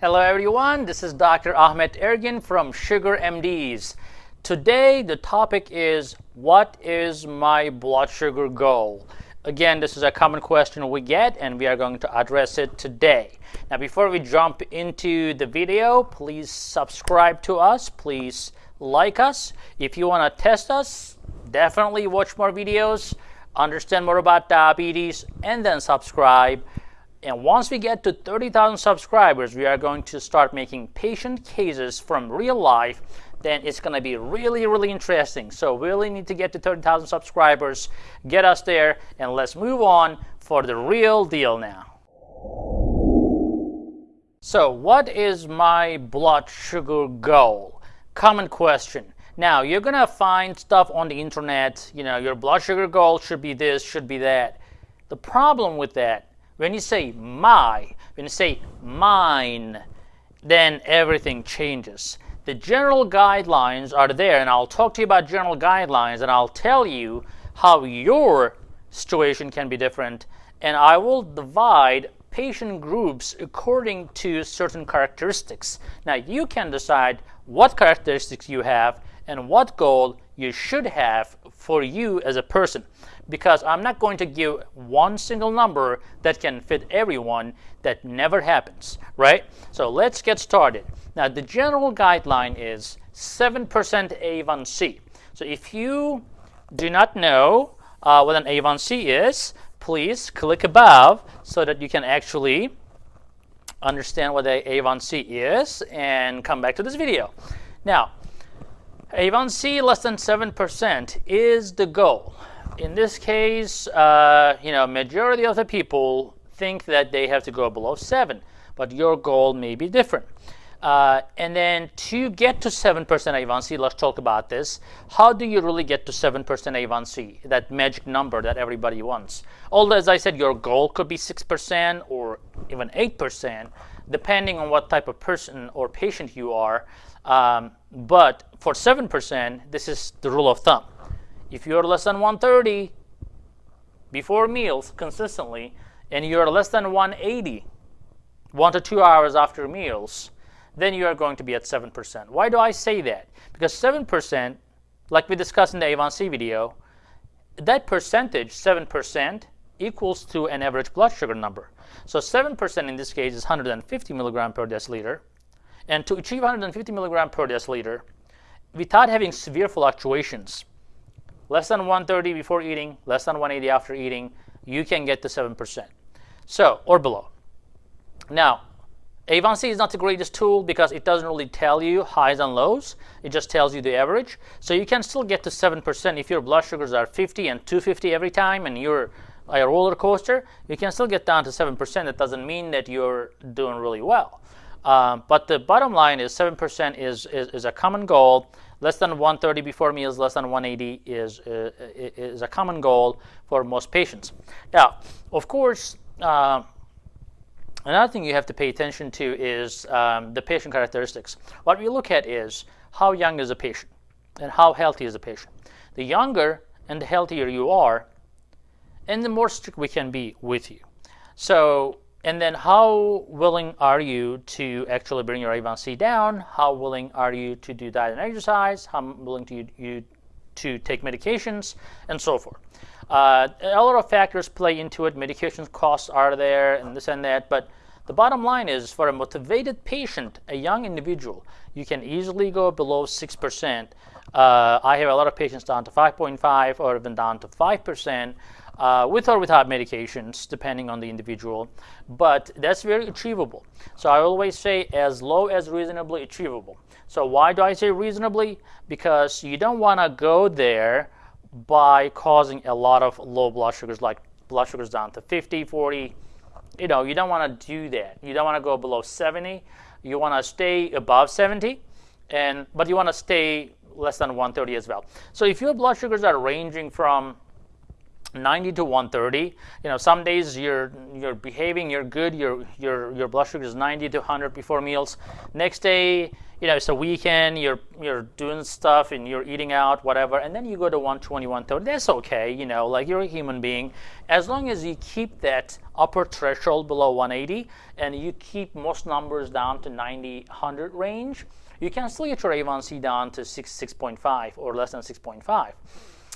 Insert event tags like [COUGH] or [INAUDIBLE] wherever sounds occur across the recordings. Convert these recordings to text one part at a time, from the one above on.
Hello everyone, this is Dr. Ahmet Ergin from Sugar MDs. Today the topic is what is my blood sugar goal? Again, this is a common question we get and we are going to address it today. Now before we jump into the video, please subscribe to us, please like us. If you want to test us, definitely watch more videos, understand more about diabetes, and then subscribe. And once we get to 30,000 subscribers, we are going to start making patient cases from real life. Then it's going to be really, really interesting. So we really need to get to 30,000 subscribers, get us there, and let's move on for the real deal now. So what is my blood sugar goal? Common question. Now, you're going to find stuff on the internet, you know, your blood sugar goal should be this, should be that. The problem with that when you say my, when you say mine, then everything changes. The general guidelines are there, and I'll talk to you about general guidelines, and I'll tell you how your situation can be different, and I will divide patient groups according to certain characteristics. Now, you can decide what characteristics you have and what goal you should have for you as a person because I'm not going to give one single number that can fit everyone. That never happens, right? So let's get started. Now, the general guideline is 7% A1C. So if you do not know uh, what an A1C is, please click above so that you can actually understand what a A1C is and come back to this video. Now, A1C less than 7% is the goal in this case, uh, you know, majority of the people think that they have to go below 7, but your goal may be different. Uh, and then to get to 7% A1C, let's talk about this. How do you really get to 7% A1C, that magic number that everybody wants? Although, as I said, your goal could be 6% or even 8%, depending on what type of person or patient you are. Um, but for 7%, this is the rule of thumb. If you're less than 130 before meals consistently, and you're less than 180 one to two hours after meals, then you are going to be at 7%. Why do I say that? Because 7%, like we discussed in the A1C video, that percentage, 7%, equals to an average blood sugar number. So 7% in this case is 150 milligram per deciliter. And to achieve 150 milligram per deciliter, without having severe fluctuations, less than 130 before eating, less than 180 after eating, you can get to 7%. So, or below. Now, A1C is not the greatest tool because it doesn't really tell you highs and lows. It just tells you the average. So you can still get to 7% if your blood sugars are 50 and 250 every time and you're a roller coaster, you can still get down to 7%. That doesn't mean that you're doing really well. Um, but the bottom line is 7% is, is, is a common goal Less than 130 before meals, less than 180 is, uh, is a common goal for most patients. Now, of course, uh, another thing you have to pay attention to is um, the patient characteristics. What we look at is how young is a patient and how healthy is a patient. The younger and the healthier you are, and the more strict we can be with you. So and then how willing are you to actually bring your A1C down? How willing are you to do diet and exercise? How willing to you, you to take medications and so forth? Uh, a lot of factors play into it. Medication costs are there and this and that. But the bottom line is for a motivated patient, a young individual, you can easily go below 6%. Uh, I have a lot of patients down to 5.5 or even down to 5% uh, with or without medications, depending on the individual. But that's very achievable. So I always say as low as reasonably achievable. So why do I say reasonably? Because you don't want to go there by causing a lot of low blood sugars, like blood sugars down to 50, 40. You know, you don't want to do that. You don't want to go below 70. You want to stay above 70, and but you want to stay less than 130 as well. So if your blood sugars are ranging from 90 to 130 you know some days you're you're behaving you're good your your your blood sugar is 90 to 100 before meals. Next day you know it's a weekend you're you're doing stuff and you're eating out whatever and then you go to 120 130 that's okay you know like you're a human being. As long as you keep that upper threshold below 180 and you keep most numbers down to 90 100 range you can still get your a1c down to 6 6.5 or less than 6.5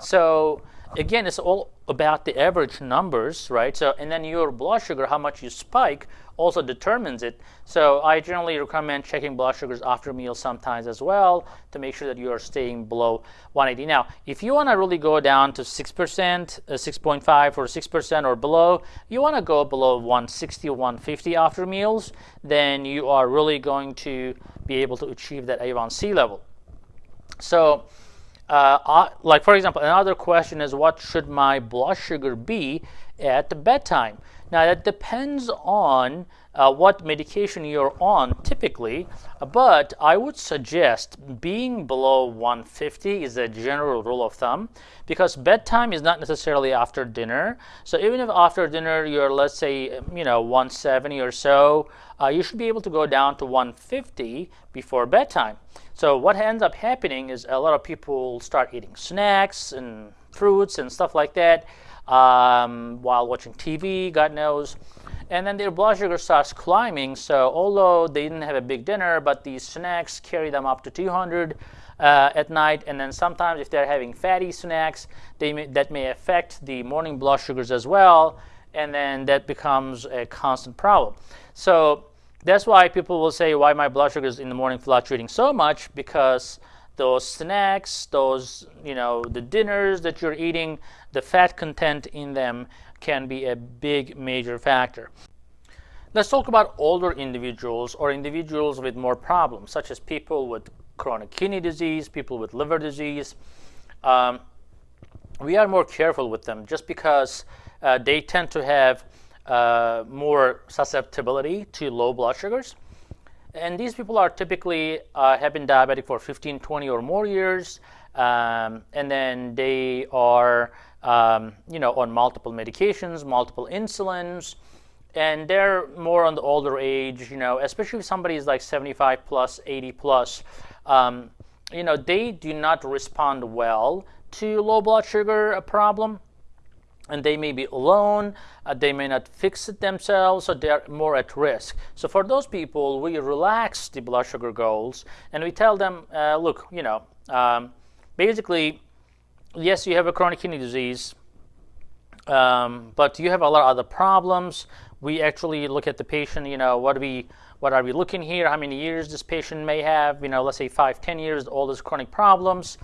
so again, it's all about the average numbers, right? So, and then your blood sugar, how much you spike, also determines it. So I generally recommend checking blood sugars after meals sometimes as well to make sure that you are staying below 180. Now, if you want to really go down to 6%, uh, 6.5 or 6% or below, you want to go below 160 or 150 after meals, then you are really going to be able to achieve that A1C level. So uh, like for example, another question is what should my blood sugar be at bedtime? Now that depends on uh, what medication you're on typically, but I would suggest being below 150 is a general rule of thumb because bedtime is not necessarily after dinner. So even if after dinner you're let's say you know 170 or so, uh, you should be able to go down to 150 before bedtime. So what ends up happening is a lot of people start eating snacks and fruits and stuff like that um, while watching TV, God knows. And then their blood sugar starts climbing. So although they didn't have a big dinner, but these snacks carry them up to 200 uh, at night. And then sometimes if they're having fatty snacks, they may, that may affect the morning blood sugars as well. And then that becomes a constant problem. So that's why people will say why my blood sugar is in the morning fluctuating so much because those snacks, those, you know, the dinners that you're eating, the fat content in them can be a big major factor. Let's talk about older individuals or individuals with more problems, such as people with chronic kidney disease, people with liver disease. Um, we are more careful with them just because uh, they tend to have uh, more susceptibility to low blood sugars. And these people are typically uh, have been diabetic for 15, 20 or more years, um, and then they are um, you know on multiple medications, multiple insulins, and they're more on the older age. You know, especially if somebody is like 75 plus, 80 plus. Um, you know, they do not respond well to low blood sugar problem and they may be alone, uh, they may not fix it themselves, so they're more at risk. So for those people, we relax the blood sugar goals and we tell them, uh, look, you know, um, basically, yes, you have a chronic kidney disease, um, but you have a lot of other problems. We actually look at the patient, you know, what we, what are we looking here? How many years this patient may have? You know, let's say five, ten years, all these chronic problems,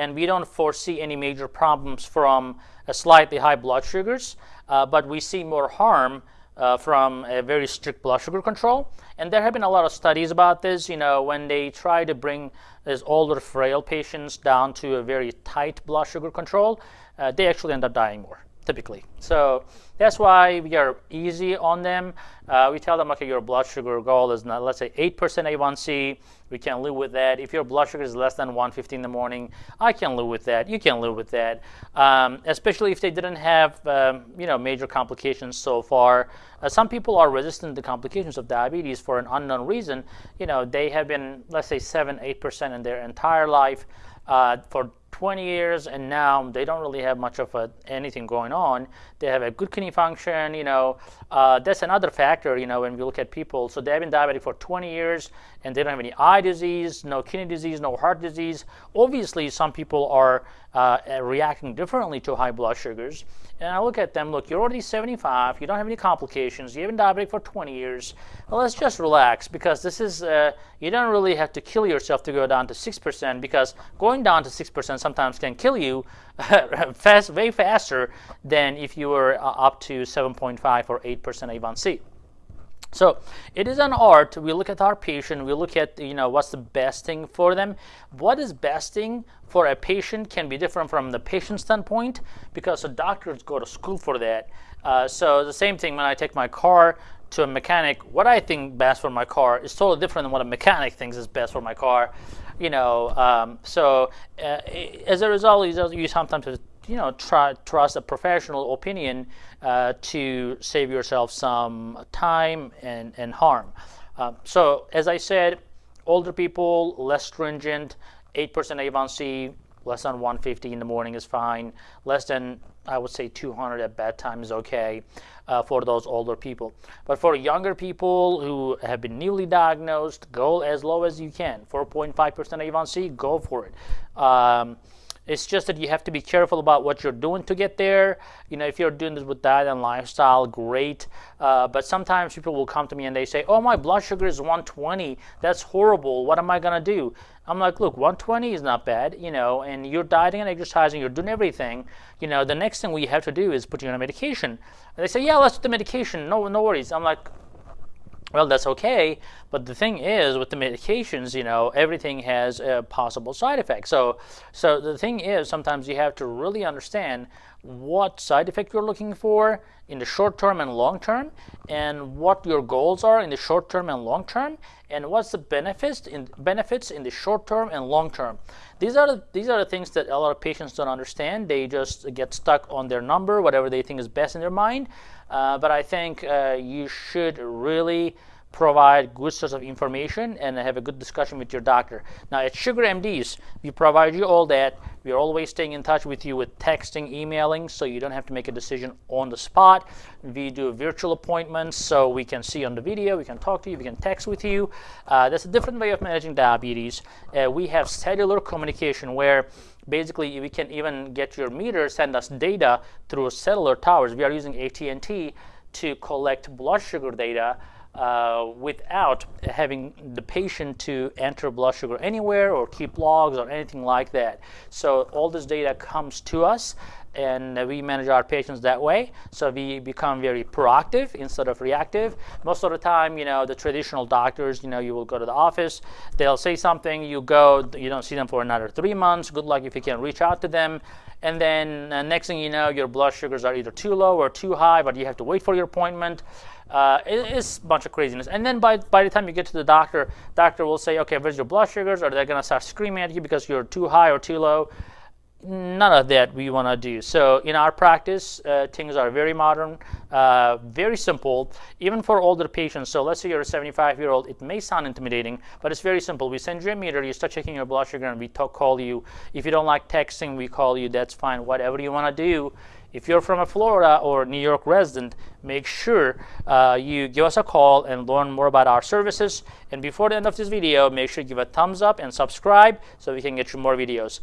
and we don't foresee any major problems from a slightly high blood sugars, uh, but we see more harm uh, from a very strict blood sugar control. And there have been a lot of studies about this. You know, when they try to bring these older, frail patients down to a very tight blood sugar control, uh, they actually end up dying more typically. So that's why we are easy on them. Uh, we tell them, okay, your blood sugar goal is not, let's say 8% A1C. We can live with that. If your blood sugar is less than 150 in the morning, I can live with that. You can live with that. Um, especially if they didn't have, um, you know, major complications so far. Uh, some people are resistant to complications of diabetes for an unknown reason. You know, they have been, let's say, 7, 8% in their entire life. Uh, for 20 years and now they don't really have much of a, anything going on. They have a good kidney function, you know. Uh, that's another factor, you know, when we look at people. So they've been diabetic for 20 years and they don't have any eye disease, no kidney disease, no heart disease. Obviously, some people are uh, reacting differently to high blood sugars. And I look at them, look, you're already 75, you don't have any complications, you've been diabetic for 20 years. Well, let's just relax because this is, uh, you don't really have to kill yourself to go down to 6% because going down to 6% sometimes can kill you [LAUGHS] fast, way faster than if you were uh, up to 7.5 or 8% A1C. So it is an art. We look at our patient. We look at you know what's the best thing for them. What is best thing for a patient can be different from the patient standpoint because the doctors go to school for that. Uh, so the same thing when I take my car to a mechanic, what I think best for my car is totally different than what a mechanic thinks is best for my car. You know, um, so uh, as a result, you sometimes you know try trust a professional opinion uh, to save yourself some time and, and harm. Uh, so as I said, older people less stringent, 8% A1C, less than 150 in the morning is fine. Less than I would say 200 at bedtime is okay uh, for those older people. But for younger people who have been newly diagnosed, go as low as you can. 4.5% A1C, go for it. Um, it's just that you have to be careful about what you're doing to get there. You know, if you're doing this with diet and lifestyle, great. Uh, but sometimes people will come to me and they say, oh, my blood sugar is 120. That's horrible. What am I going to do? I'm like, look, 120 is not bad, you know, and you're dieting and exercising, you're doing everything. You know, the next thing we have to do is put you on a medication. And they say, yeah, let's do the medication. No, no worries. I'm like, well, that's okay, but the thing is, with the medications, you know, everything has a possible side effect. So, so the thing is, sometimes you have to really understand what side effect you're looking for in the short term and long term, and what your goals are in the short term and long term, and what's the benefits in benefits in the short term and long term. These are the, these are the things that a lot of patients don't understand. They just get stuck on their number, whatever they think is best in their mind. Uh, but I think uh, you should really provide good source of information and have a good discussion with your doctor. Now at Sugar MDs, we provide you all that. We are always staying in touch with you with texting, emailing, so you don't have to make a decision on the spot. We do virtual appointments, so we can see on the video, we can talk to you, we can text with you. Uh, that's a different way of managing diabetes. Uh, we have cellular communication where basically we can even get your meter send us data through cellular towers. We are using AT&T to collect blood sugar data uh, without having the patient to enter blood sugar anywhere or keep logs or anything like that. So all this data comes to us and we manage our patients that way. So we become very proactive instead of reactive. Most of the time, you know, the traditional doctors, you know, you will go to the office, they'll say something, you go, you don't see them for another three months. Good luck if you can reach out to them. And then uh, next thing you know, your blood sugars are either too low or too high, but you have to wait for your appointment. Uh, it, it's a bunch of craziness. And then by, by the time you get to the doctor, doctor will say, okay, where's your blood sugars? Or they're going to start screaming at you because you're too high or too low none of that we want to do. So in our practice, uh, things are very modern, uh, very simple, even for older patients. So let's say you're a 75-year-old, it may sound intimidating, but it's very simple. We send you a meter, you start checking your blood sugar, and we talk, call you. If you don't like texting, we call you, that's fine. Whatever you want to do, if you're from a Florida or New York resident, make sure uh, you give us a call and learn more about our services. And before the end of this video, make sure you give a thumbs up and subscribe so we can get you more videos.